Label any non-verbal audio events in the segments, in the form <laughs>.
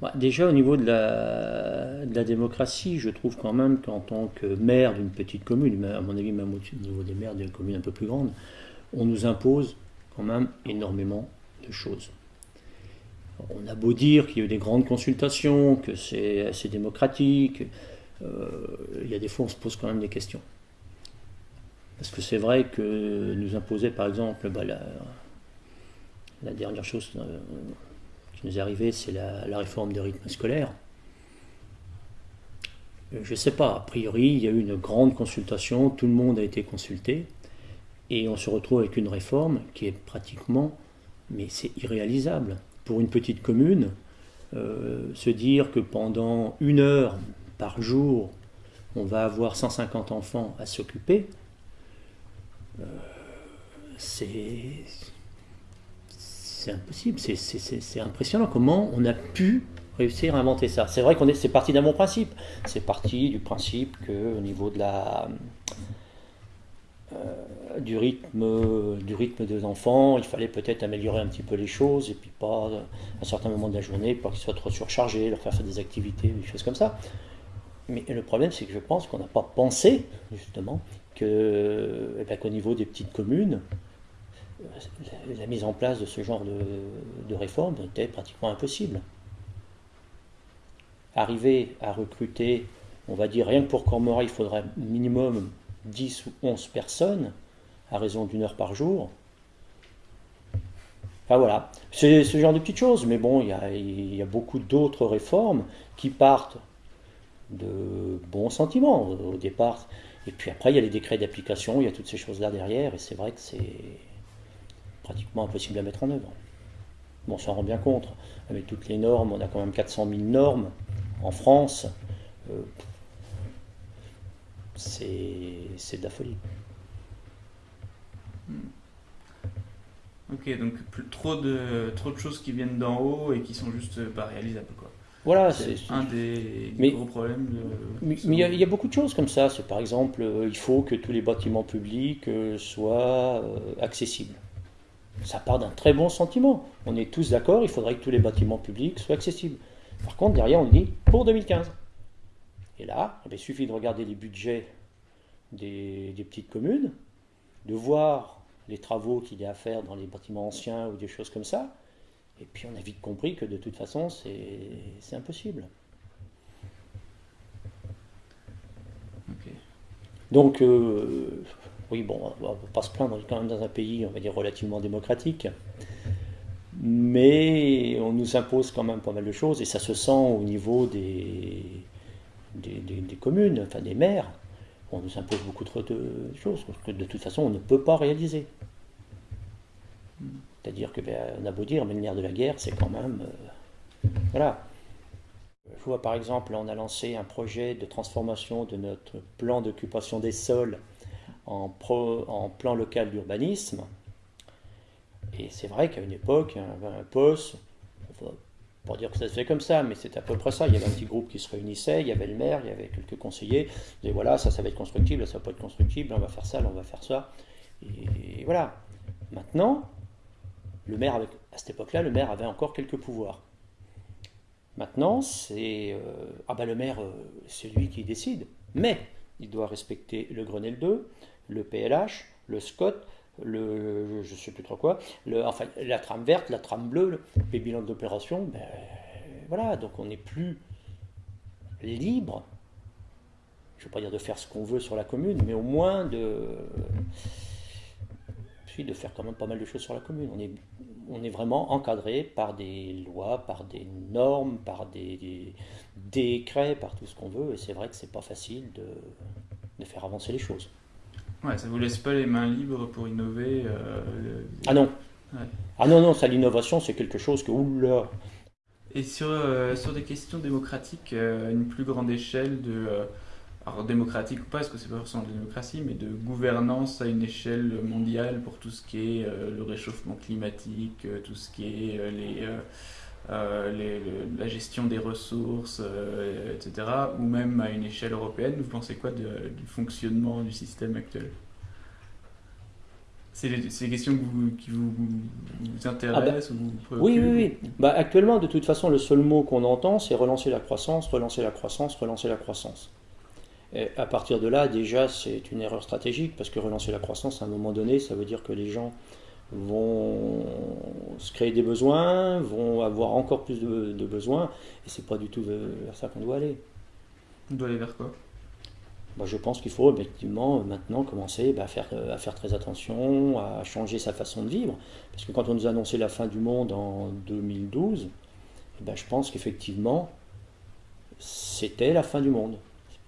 Bah, déjà au niveau de la, démocratie, je trouve quand même qu'en tant que maire d'une petite commune, à mon avis même au niveau des maires d'une commune un peu plus grande, on nous impose quand même énormément de choses. On a beau dire qu'il y a eu des grandes consultations, que c'est assez démocratique, euh, il y a des fois on se pose quand même des questions. Parce que c'est vrai que nous imposer par exemple bah, la, la, dernière chose euh, nous est c'est la, réforme des rythmes scolaires. Euh, je ne sais pas, a priori, il y a eu une grande consultation, tout le monde a été consulté, et on se retrouve avec une réforme qui est pratiquement, mais c'est irréalisable. Pour une petite commune, euh, se dire que pendant une heure par jour, on va avoir 150 enfants à s'occuper, euh, c'est impossible, c'est impressionnant comment on a pu réussir à inventer ça. C'est vrai qu'on est, c'est parti d'un bon principe. C'est parti du principe que au niveau de la euh, du rythme du rythme des enfants, il fallait peut-être améliorer un petit peu les choses et puis pas à un certain moment de la journée, pas qu'ils soient trop surchargés, leur faire faire des activités, des choses comme ça. Mais le problème, c'est que je pense qu'on n'a pas pensé justement eh ben, qu'au niveau des petites communes, la mise en place de ce genre de, réforme était pratiquement impossible. Arriver à recruter, on va dire, rien que pour Cormora, il faudrait minimum 10 ou 11 personnes, à raison d'une heure par jour. Enfin voilà, c'est ce genre de petites choses, mais bon, il y a, il y a beaucoup d'autres réformes qui partent de bons sentiments au départ. Et puis après, il y a les décrets d'application, il y a toutes ces choses-là derrière, et c'est vrai que c'est pratiquement impossible à mettre en œuvre. Bon, on s'en rend bien compte. Avec toutes les normes, on a quand même 400 000 normes en France. Euh, c'est de la folie. Hmm. Ok, donc trop de, trop de choses qui viennent d'en haut et qui sont juste pas réalisables. Quoi. Voilà, c'est un des, gros problèmes. mais il y, a beaucoup de choses comme ça. C'est par exemple, euh, il faut que tous les bâtiments publics euh, soient accessibles. Ça part d'un très bon sentiment. On est tous d'accord, il faudrait que tous les bâtiments publics soient accessibles. Par contre, derrière, on dit pour 2015. Et là, eh il suffit de regarder les budgets des, petites communes, de voir les travaux qu'il y a à faire dans les bâtiments anciens ou des choses comme ça. Et puis on a vite compris que de toute façon, c'est impossible. Donc, euh, oui, bon, on va pas se plaindre, quand même dans un pays, on va dire, relativement démocratique. Mais on nous impose quand même pas mal de choses, et ça se sent au niveau des, communes, enfin des maires. On nous impose beaucoup trop de choses, que de toute façon, on ne peut pas réaliser. C'est-à-dire que, ben, a beau dire, mais le de la guerre, c'est quand même. Euh, voilà. Je vois par exemple, on a lancé un projet de transformation de notre plan d'occupation des sols en, plan local d'urbanisme. Et c'est vrai qu'à une époque, avait un poste, pour dire que ça se fait comme ça, mais c'est à peu près ça. Il y avait un petit groupe qui se réunissait, il y avait le maire, il y avait quelques conseillers. Et voilà, ça, ça va être constructible, ça va pas être constructible, on va faire ça, on va faire ça. Et voilà. Maintenant, le maire, à cette époque-là, le maire avait encore quelques pouvoirs. Maintenant, c'est euh, ah ben le maire, euh, c'est lui qui décide, mais il doit respecter le Grenelle 2, le PLH, le SCOT, le, je ne sais plus trop quoi, enfin, la trame verte, la trame bleue, les bilans d'opération, ben, voilà, donc on n'est plus libre, je ne veux pas dire de faire ce qu'on veut sur la commune, mais au moins de, de faire quand même pas mal de choses sur la commune. On est, vraiment encadré par des lois, par des normes, par des, décrets, par tout ce qu'on veut, et c'est vrai que c'est pas facile de faire avancer les choses. Ouais, ça vous laisse pas les mains libres pour innover. Euh, ah non. Ah non, non, ça l'innovation, c'est quelque chose que, oula. Et sur, euh, sur des questions démocratiques, euh, une plus grande échelle de. alors démocratique ou pas, parce que c'est pas forcément de démocratie, mais de gouvernance à une échelle mondiale pour tout ce qui est le réchauffement climatique, tout ce qui est les euh, la gestion des ressources, euh, etc., ou même à une échelle européenne, vous pensez quoi du fonctionnement du système actuel? C'est des questions qui vous, intéressent ou vous Oui, oui, oui. Bah, actuellement, de toute façon, le seul mot qu'on entend, c'est relancer la croissance, relancer la croissance, relancer la croissance. Et à partir de là, déjà, c'est une erreur stratégique, parce que relancer la croissance, à un moment donné, ça veut dire que les gens vont se créer des besoins, vont avoir encore plus de, besoins, et c'est pas du tout vers ça qu'on doit aller. On doit aller vers quoi? Bah, je pense qu'il faut effectivement maintenant commencer bah, à, faire, à faire très attention, à changer sa façon de vivre. Parce que quand on nous a annoncé la fin du monde en 2012, eh ben, je pense qu'effectivement, c'était la fin du monde.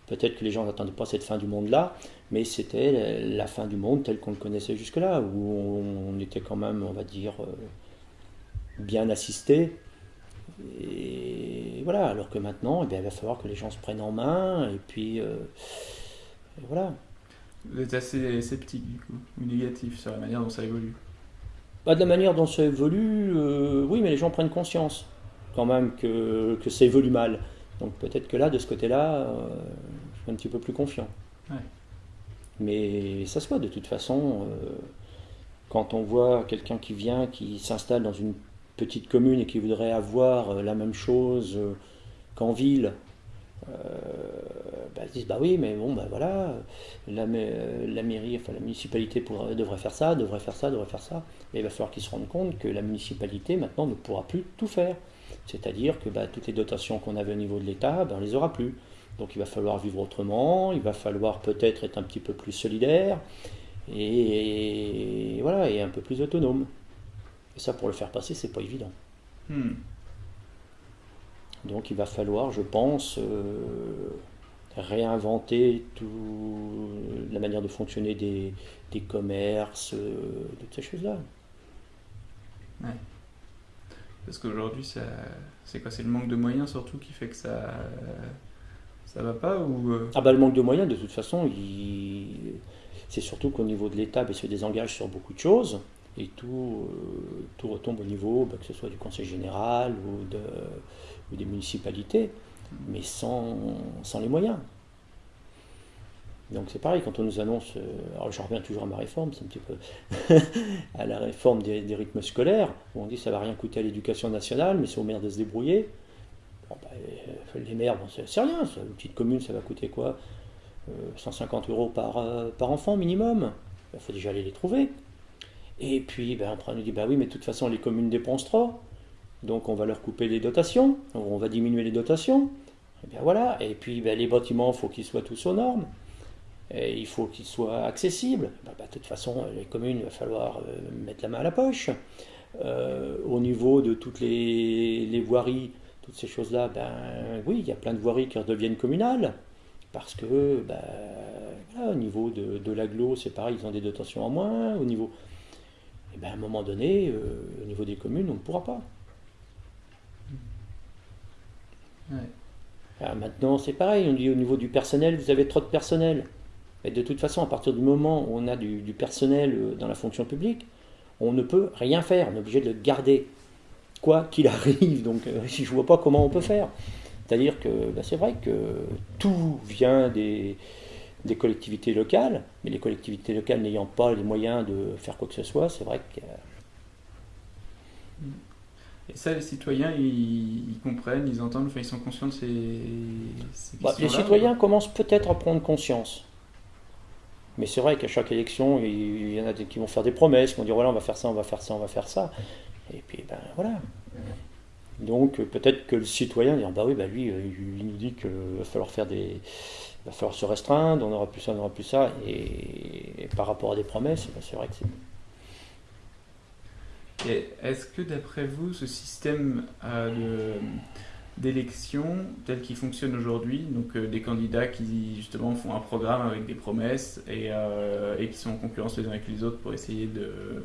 Peut-être que les gens n'attendaient pas cette fin du monde-là, mais c'était la fin du monde tel qu'on le connaissait jusque-là, où on était quand même, on va dire, euh, bien assisté. Et voilà, alors que maintenant, eh bien, il va falloir que les gens se prennent en main, et puis euh, voilà. Vous êtes assez sceptique du coup, ou négatif sur la manière dont ça évolue? Bah, De la manière dont ça évolue, euh, oui, mais les gens prennent conscience quand même que, que ça évolue mal. Donc peut-être que là, de ce côté-là, euh, je suis un petit peu plus confiant. Mais ça se voit de toute façon. Euh, quand on voit quelqu'un qui vient, qui s'installe dans une petite commune et qui voudrait avoir la même chose qu'en ville, bah, disent bah oui, mais bon, bah voilà, la, la mairie, enfin la municipalité devrait faire ça, devrait faire ça, devrait faire ça. Et il va falloir qu'ils se rendent compte que la municipalité maintenant ne pourra plus tout faire. C'est-à-dire que bah, toutes les dotations qu'on avait au niveau de l'État, ben, on les aura plus. Donc il va falloir vivre autrement, il va falloir peut-être être un petit peu plus solidaire et, voilà, et un peu plus autonome. Et ça, pour le faire passer, c'est pas évident. Hmm. Donc il va falloir, je pense, euh, réinventer tout, la manière de fonctionner des, commerces, euh, de toutes ces choses-là. Ouais. Parce qu'aujourd'hui, c'est quoi C'est le manque de moyens surtout qui fait que ça ça va pas ou euh? Ah bah le manque de moyens, de toute façon, c'est surtout qu'au niveau de l'État, il se désengage sur beaucoup de choses et tout, euh, tout retombe au niveau, bah, que ce soit du Conseil général ou, de, ou des municipalités, mais sans, sans les moyens. Donc c'est pareil, quand on nous annonce, euh, alors je reviens toujours à ma réforme, c'est un petit peu <laughs> à la réforme des, rythmes scolaires, où on dit que ça va rien coûter à l'éducation nationale, mais c'est aux maires de se débrouiller. Bon, bah, euh, les maires, c'est rien, une petite commune, ça va coûter quoi? 150 euros par, par enfant minimum? Il faut déjà aller les trouver. Et puis, ben, après, on nous dit, bah oui, mais de toute façon, les communes dépensent trop. Donc, on va leur couper les dotations. On va diminuer les dotations. Et bien voilà. Et puis, ben, les bâtiments, il faut qu'ils soient tous aux normes. Et il faut qu'ils soient accessibles. Ben, ben, de toute façon, les communes, il va falloir euh, mettre la main à la poche. Euh, au niveau de toutes les, voiries, toutes ces choses-là, ben oui, il y a plein de voiries qui redeviennent communales. Parce que, ben, au niveau de, de l'aglo, c'est pareil, ils ont des dotations en moins. Au niveau et eh bien à un moment donné, euh, au niveau des communes, on ne pourra pas. maintenant, c'est pareil, on dit au niveau du personnel, vous avez trop de personnel. Et de toute façon, à partir du moment où on a du, personnel euh, dans la fonction publique, on ne peut rien faire, on est obligé de le garder, quoi qu'il <laughs> arrive. Donc, euh, je ne vois pas comment on peut faire. C'est-à-dire que bah, c'est vrai que tout vient des, des collectivités locales, mais les collectivités locales n'ayant pas les moyens de faire quoi que ce soit, c'est vrai que... Et ça, les citoyens, ils, comprennent, ils entendent, enfin, ils sont conscients de ces, ces bah, Les citoyens commencent peut-être à prendre conscience. Mais c'est vrai qu'à chaque élection, il y en a qui vont faire des promesses, qui vont dire voilà, on va faire ça, on va faire ça, on va faire ça. Et puis, ben voilà. Donc peut-être que le citoyen dire bah oui, bah lui, il nous dit qu'il va falloir faire des, il va falloir se restreindre, on n'aura plus ça, on n'aura plus ça. Et, par rapport à des promesses, ben, c'est vrai que c'est. Et est-ce que d'après vous, ce système euh, d'élection tel qu'il fonctionne aujourd'hui, donc euh, des candidats qui justement font un programme avec des promesses et, euh, et qui sont en concurrence les uns avec les autres pour essayer de,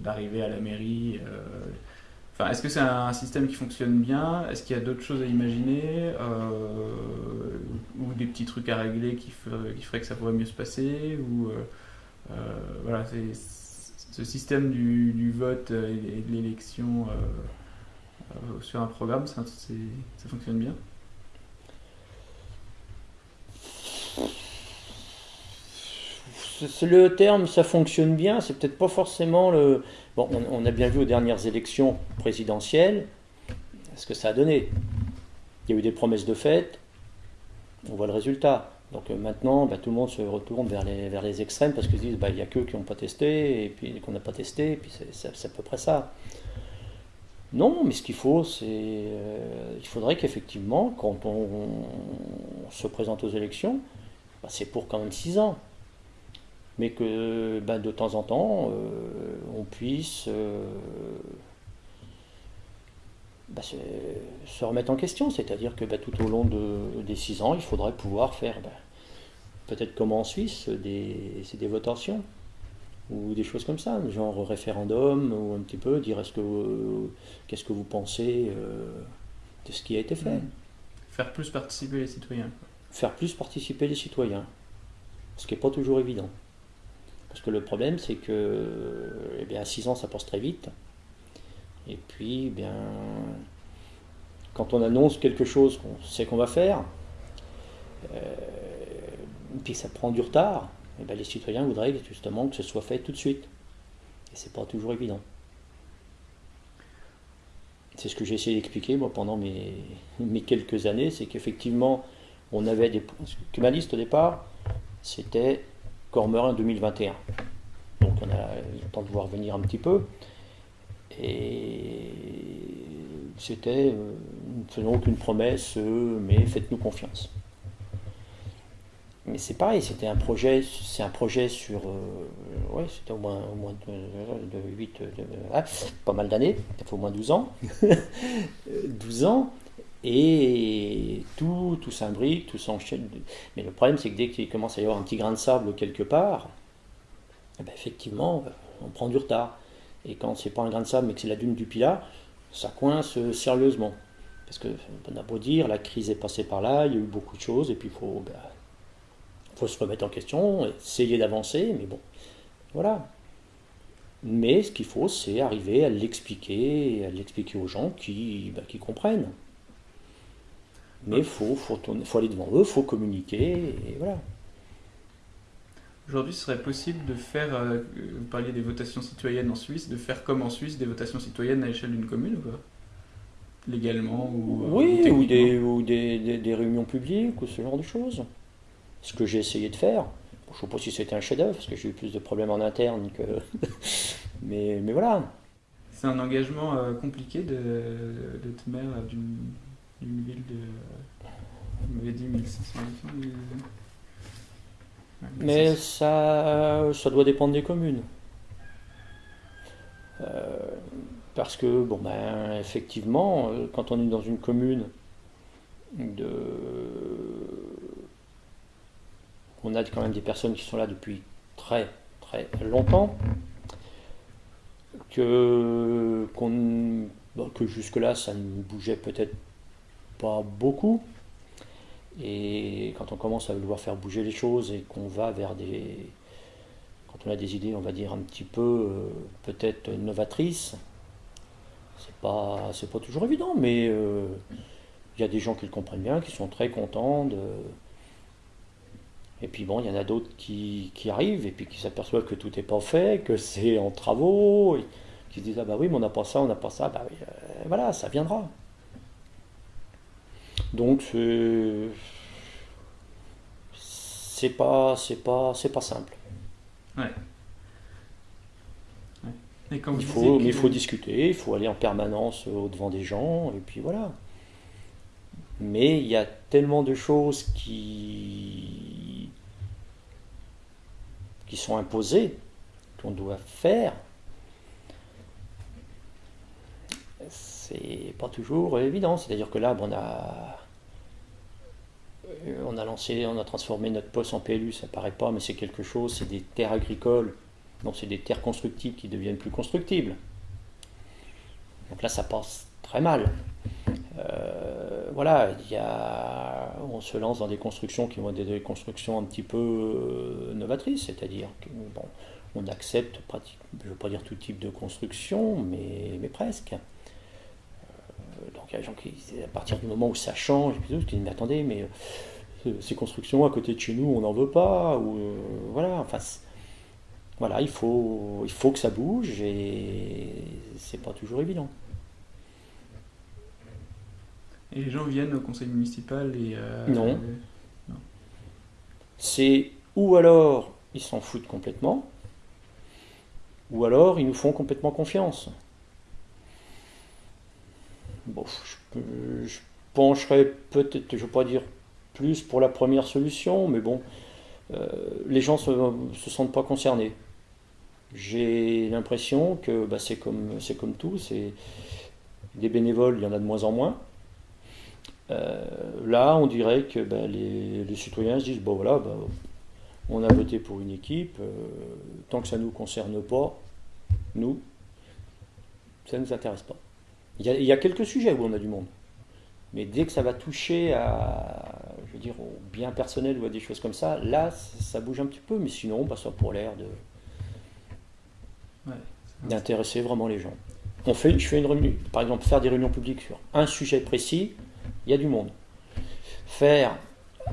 d'arriver à la mairie est-ce que c'est un système qui fonctionne bien? Est-ce qu'il y a d'autres choses à imaginer? Euh, Ou des petits trucs à régler qui, feraient que ça pourrait mieux se passer? Ou, euh, euh, voilà, ce système du, vote et de l'élection sur un programme, ça fonctionne bien? Le terme, ça fonctionne bien, c'est peut-être pas forcément le. Bon, on, a bien vu aux dernières élections présidentielles ce que ça a donné. Il y a eu des promesses de fait, on voit le résultat. Donc euh, maintenant, bah, tout le monde se retourne vers les, extrêmes parce qu'ils se disent bah, il n'y a qu'eux qui n'ont pas testé, et puis qu'on n'a pas testé, et puis c'est à peu près ça. Non, mais ce qu'il faut, c'est. Euh, il faudrait qu'effectivement, quand on, se présente aux élections, bah, c'est pour quand même 6 ans. Mais que bah, de temps en temps, euh, on puisse euh, bah, se, remettre en question. C'est-à-dire que tout au long de, des 6 ans, il faudrait pouvoir faire, peut-être comme en Suisse, des, des votations ou des choses comme ça, genre référendum ou un petit peu dire est-ce que qu'est-ce que vous pensez euh, de ce qui a été fait. Hmm. Faire plus participer les citoyens. Faire plus participer les citoyens, ce qui n'est pas toujours évident. Parce que le problème, c'est que eh bien, à 6 ans, ça passe très vite. Et puis, eh bien, quand on annonce quelque chose qu'on sait qu'on va faire, euh, puis ça prend du retard, eh ben, les citoyens voudraient justement que ce soit fait tout de suite. Et c'est pas toujours évident. C'est ce que j'ai essayé d'expliquer moi pendant mes, mes quelques années, c'est qu'effectivement, on avait des. Que ma liste au départ, c'était Cormerin 2021. Donc on a le temps de voir venir un petit peu. Et c'était, euh, ne faisons aucune promesse, euh, mais faites-nous confiance mais c'est pareil, c'était un projet, c'est un projet sur, euh, ouais, c'était au moins, au moins de, 8, ah, pas mal d'années, il faut au moins 12 ans, <laughs> 12 ans, et tout, tout s'imbrique, tout s'enchaîne. Mais le problème, c'est que dès qu'il commence à y avoir un petit grain de sable quelque part, eh ben, effectivement, on prend du retard. Et quand c'est pas un grain de sable, mais que c'est la dune du Pilat, ça coince sérieusement. Parce que, on a beau dire, la crise est passée par là, il y a eu beaucoup de choses, et puis il faut, ben, faut se remettre en question, essayer d'avancer, mais bon, voilà. Mais ce qu'il faut, c'est arriver à l'expliquer, à l'expliquer aux gens qui, bah, qui comprennent. Mais il faut, faut, faut, aller devant eux, il faut communiquer, et voilà. Aujourd'hui, ce serait possible de faire, euh, vous parliez des votations citoyennes en Suisse, de faire comme en Suisse des votations citoyennes à l'échelle d'une commune ou pas? Légalement ou, euh, Oui, ou, des, ou des, des, réunions publiques ou ce genre de choses ce que j'ai essayé de faire. je ne sais pas si c'était un chef-d'œuvre, parce que j'ai eu plus de problèmes en interne que. <laughs> mais, mais voilà. C'est un engagement euh, compliqué de, d'être maire d'une, ville de. Vous m'avez dit 1600 habitants Mais ça, ça doit dépendre des communes. Euh, parce que, bon, ben, effectivement, euh, quand on est dans une commune de on a quand même des personnes qui sont là depuis très très longtemps, que, que jusque-là ça ne bougeait peut-être pas beaucoup. Et quand on commence à vouloir faire bouger les choses et qu'on va vers des. Quand on a des idées, on va dire, un petit peu euh, peut-être novatrices, c'est pas, c'est pas toujours évident, mais euh, il y a des gens qui le comprennent bien, qui sont très contents et puis bon, il y en a d'autres qui, arrivent et puis qui s'aperçoivent que tout n'est pas fait, que c'est en travaux, et qui se disent Ah bah oui, mais on n'a pas ça, on n'a pas ça, bah euh, voilà, ça viendra. Donc c'est pas c'est pas c'est pas simple. Ouais. il faut, il faut discuter, il faut aller en permanence au devant des gens, et puis voilà. Mais il y a tellement de choses qui, qui sont imposées, qu'on doit faire. C'est pas toujours évident. C'est-à-dire que là, on a, on a lancé, on a transformé notre poste en PLU, ça paraît pas, mais c'est quelque chose, c'est des terres agricoles, donc c'est des terres constructibles qui deviennent plus constructibles. Donc là, ça passe très mal. Euh, voilà, il y on se lance dans des constructions qui vont être des constructions un petit peu euh, novatrices, c'est-à-dire qu'on on accepte, je ne veux pas dire tout type de construction, mais, mais presque. Euh, donc il y a des gens qui, à partir du moment où ça change, qui disent mais attendez, mais ces constructions à côté de chez nous, on n'en veut pas, ou voilà, enfin, voilà, il faut, il faut que ça bouge et c'est pas toujours évident. Et les gens viennent au conseil municipal et. Euh, non. C'est ou alors ils s'en foutent complètement, ou alors ils nous font complètement confiance. Bon, je, pencherais peut-être, je ne veux pas dire plus pour la première solution, mais bon, euh, les gens ne se, sentent pas concernés. J'ai l'impression que bah, c'est comme, comme tout, c'est des bénévoles, il y en a de moins en moins. Euh, là, on dirait que bah, les, citoyens se disent bon voilà, bah, on a voté pour une équipe, euh, tant que ça ne nous concerne pas, nous, ça ne nous intéresse pas. Il y, a, quelques sujets où on a du monde, mais dès que ça va toucher à, je veux dire, au bien personnel ou à des choses comme ça, là, ça, bouge un petit peu, mais sinon, bah, ça a pour l'air de d'intéresser vraiment les gens. On fait, je fais une réunion, par exemple, faire des réunions publiques sur un sujet précis, il y a du monde. Faire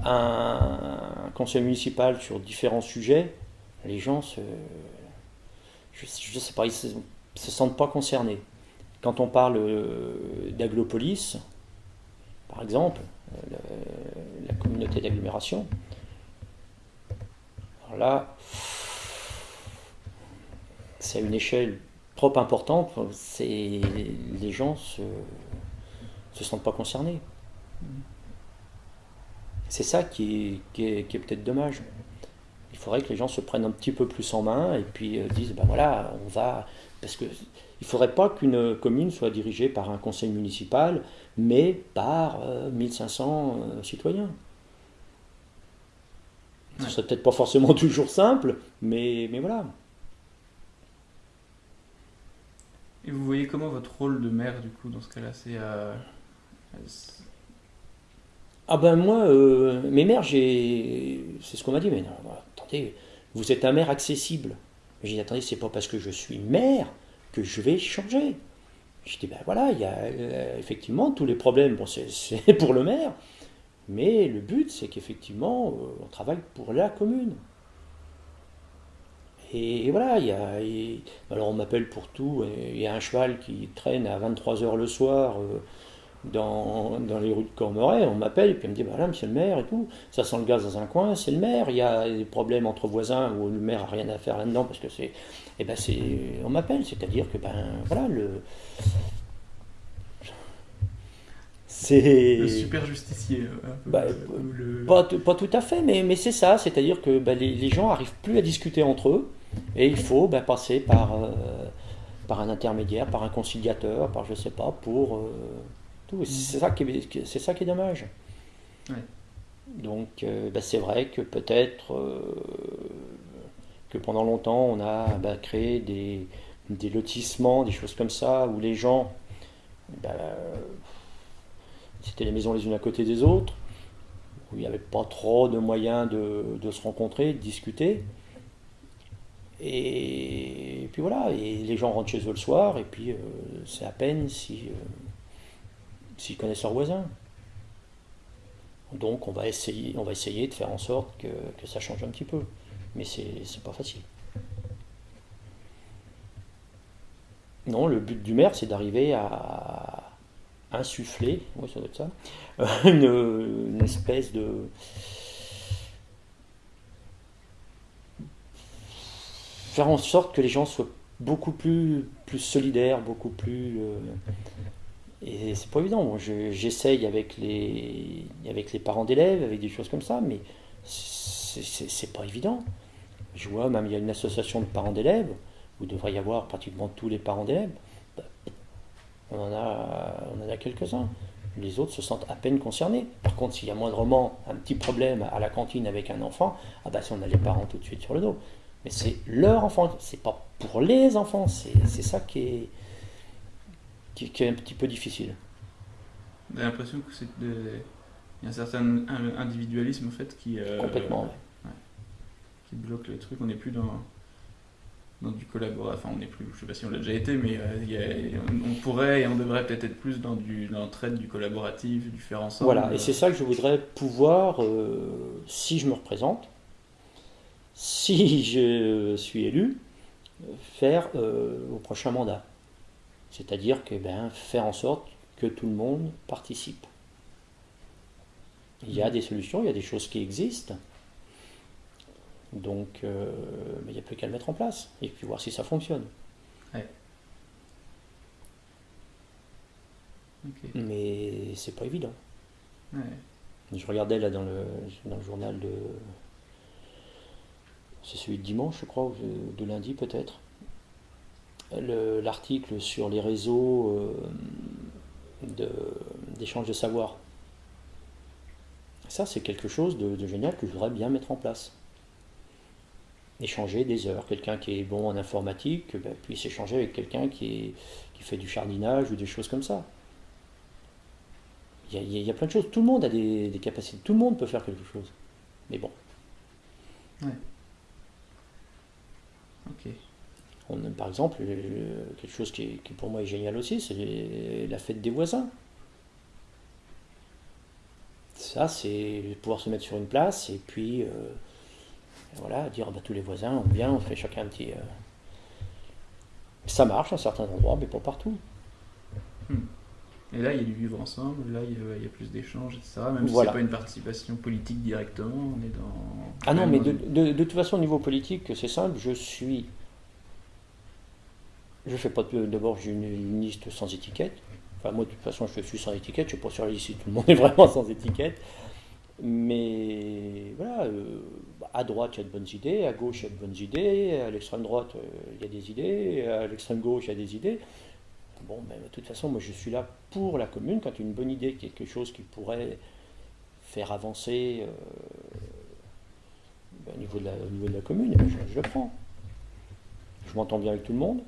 un conseil municipal sur différents sujets, les gens se, je, sais pas, ils se, se sentent pas concernés. Quand on parle euh, d'aglopolis, par exemple, euh, la communauté d'agglomération, alors là, c'est à une échelle trop importante, les gens se se sentent pas concernés. C'est ça qui est, peut-être dommage. Il faudrait que les gens se prennent un petit peu plus en main et puis euh, disent, ben voilà, on va... Parce que il faudrait pas qu'une commune soit dirigée par un conseil municipal, mais par 1500 euh, euh, citoyens. Ce serait peut-être pas forcément <laughs> toujours simple, mais, mais voilà. Et vous voyez comment votre rôle de maire, du coup, dans ce cas-là, c'est ah ben moi, euh, mes maires, j'ai, c'est ce qu'on m'a dit, mais non, attendez, vous êtes un maire accessible. J'ai dit, attendez, c'est pas parce que je suis maire je vais changer. J'ai dit, ben voilà, il y a euh, effectivement tous les problèmes, bon, c'est <laughs> pour le maire, mais le but, c'est qu'effectivement, euh, on travaille pour la commune. Et, voilà, il y a, alors on m'appelle pour tout, il y a un cheval qui traîne à 23h le soir dans, dans, les rues de Cormeray, on m'appelle et puis on me dit voilà, monsieur le maire et tout, ça sent le gaz dans un coin, c'est le maire, il y a des problèmes entre voisins où le maire a rien à faire là-dedans parce que c'est. Eh ben c'est. On m'appelle, c'est-à-dire que ben voilà, le. C'est. Le super justicier. Euh, bah, pas, pas, tout à fait, mais, mais c'est ça, c'est-à-dire que ben, les, les, gens n'arrivent plus à discuter entre eux et il faut ben, passer par. Euh, par un intermédiaire, par un conciliateur, par je sais pas, pour, euh, c'est ça, qui est, c'est ça qui est dommage. Donc, euh, bah, c'est vrai que peut-être euh, que pendant longtemps, on a bah, créé des, lotissements, des choses comme ça, où les gens, bah, c'était les maisons les unes à côté des autres, où il n'y avait pas trop de moyens de, se rencontrer, de discuter. Et, puis voilà, et les gens rentrent chez eux le soir, et puis euh, c'est à peine si s'ils connaissent leurs voisins. Donc on va essayer, on va essayer de faire en sorte que, ça change un petit peu. Mais c'est pas facile. Non, le but du maire, c'est d'arriver à insuffler, oui, ça doit être ça, <laughs> une, espèce de. faire en sorte que les gens soient beaucoup plus, plus solidaires, beaucoup plus. Euh, et c'est pas évident. J'essaye avec les, avec les parents d'élèves, avec des choses comme ça, mais c'est pas évident. Je vois, même il y a une association de parents d'élèves, où il devrait y avoir pratiquement tous les parents d'élèves. On en a, on en a quelques-uns. Les autres se sentent à peine concernés. Par contre, s'il y a moindrement un petit problème à la cantine avec un enfant, ah bah si on a les parents tout de suite sur le dos. Mais c'est leur enfant, c'est pas pour les enfants, c'est ça qui est, qui, est un petit peu difficile. J'ai l'impression que c'est il y a un certain individualisme en fait qui euh, complètement qui bloque le truc. On n'est plus dans dans du collaboratif. Enfin, on n'est plus. Je sais pas si on l'a déjà été, mais euh, on pourrait et on devrait peut-être être plus dans du dans l'entraide, du collaboratif, du faire ensemble. Voilà. Et c'est ça que je voudrais pouvoir, euh, si je me représente, si <laughs> je suis élu, faire au prochain mandat. C'est-à-dire que ben, faire en sorte que tout le monde participe. Il y a des solutions, il y a des choses qui existent. Donc, euh, il n'y a plus qu'à le mettre en place et puis voir si ça fonctionne. Ouais. Mais c'est pas évident. Je regardais là dans le, dans le journal de. C'est celui de dimanche, je crois, ou de lundi peut-être. L'article sur les réseaux euh, d'échange de, savoir. Ça, c'est quelque chose de, génial que je voudrais bien mettre en place. Échanger des heures. Quelqu'un qui est bon en informatique ben, puisse échanger avec quelqu'un qui, qui fait du jardinage ou des choses comme ça. Il y, a, plein de choses. Tout le monde a des, capacités. Tout le monde peut faire quelque chose. Mais bon. Ouais. Ok. On, par exemple, euh, quelque chose qui, qui, pour moi est génial aussi, c'est la fête des voisins. Ça, c'est pouvoir se mettre sur une place et puis euh, voilà, dire bah, tous les voisins, on vient, on fait chacun un petit. Euh, ça marche à certains endroits, mais pas partout. Hmm. Et là, il y a du vivre ensemble, là, il y a, plus d'échanges, etc. Même si c'est pas une participation politique directement, on est dans. Ah non, mais de, de, toute façon, au niveau politique, c'est simple, je suis. Je fais pas d'abord, j'ai une, liste sans étiquette. Enfin, moi, de toute façon, je suis sans étiquette, je ne suis pas sur la liste tout le monde est <laughs> vraiment sans étiquette. Mais voilà, euh, à droite, il y a de bonnes idées, à gauche, il y a de bonnes idées, à l'extrême droite, euh, il y a des idées, à l'extrême gauche, il y a des idées. Bon, mais de toute façon, moi je suis là pour la commune. Quand une bonne idée, quelque chose qui pourrait faire avancer euh, ben, au, niveau de la, commune, eh ben, je, le prends. Je m'entends bien avec tout le monde.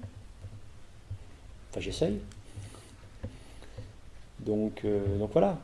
Enfin, j'essaye. Donc, donc voilà.